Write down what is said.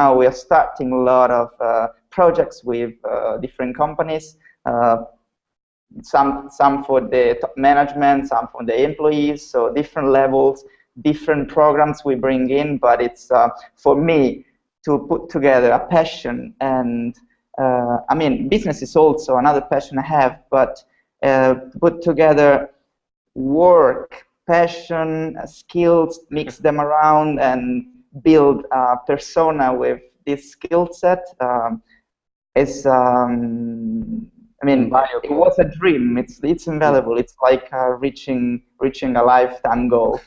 now we are starting a lot of uh, projects with uh, different companies. Uh, some some for the top management, some for the employees. So different levels, different programs we bring in. But it's uh, for me to put together a passion and uh, I mean business is also another passion I have, but uh, put together work, passion, skills, mix them around, and build a persona with this skill set um, is, um, I mean, Invaluable. it was a dream. It's it's invaluable. It's like uh, reaching reaching a lifetime goal.